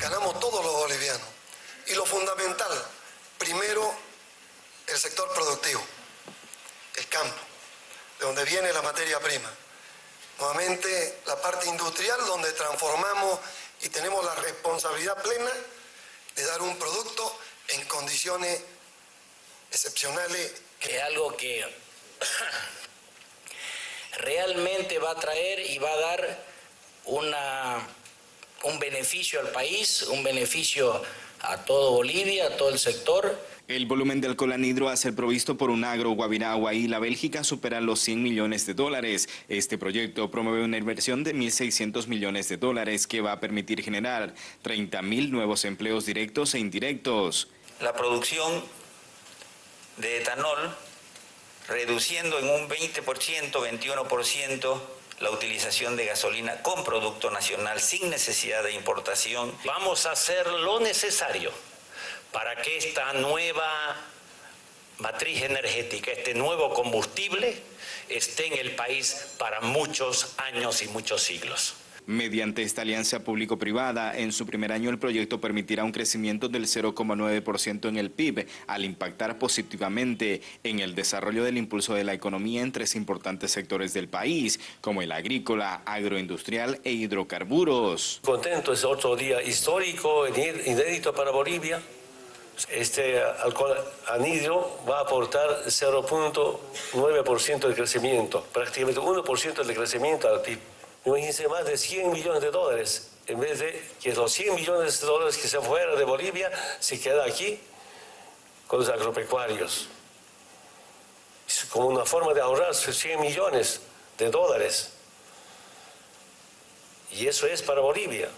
ganamos todos los bolivianos. Y lo fundamental, primero, el sector productivo, el campo, de donde viene la materia prima. Nuevamente, la parte industrial, donde transformamos y tenemos la responsabilidad plena de dar un producto en condiciones excepcionales. Que es algo que realmente va a traer y va a dar una, un beneficio al país, un beneficio a todo Bolivia, a todo el sector. El volumen de alcohol anhidro a ser provisto por un agro, Guaviragua y la Bélgica supera los 100 millones de dólares. Este proyecto promueve una inversión de 1.600 millones de dólares que va a permitir generar 30.000 nuevos empleos directos e indirectos. La producción de etanol reduciendo en un 20%, 21% la utilización de gasolina con producto nacional sin necesidad de importación. Vamos a hacer lo necesario para que esta nueva matriz energética, este nuevo combustible, esté en el país para muchos años y muchos siglos. Mediante esta alianza público-privada, en su primer año el proyecto permitirá un crecimiento del 0,9% en el PIB, al impactar positivamente en el desarrollo del impulso de la economía en tres importantes sectores del país, como el agrícola, agroindustrial e hidrocarburos. Contento, es otro día histórico, inédito para Bolivia. Este alcohol anhidro va a aportar 0.9% de crecimiento, prácticamente 1% de crecimiento al PIB. Imagínense más de 100 millones de dólares, en vez de que los 100 millones de dólares que se fueran de Bolivia se queda aquí con los agropecuarios. Es como una forma de ahorrar 100 millones de dólares. Y eso es para Bolivia.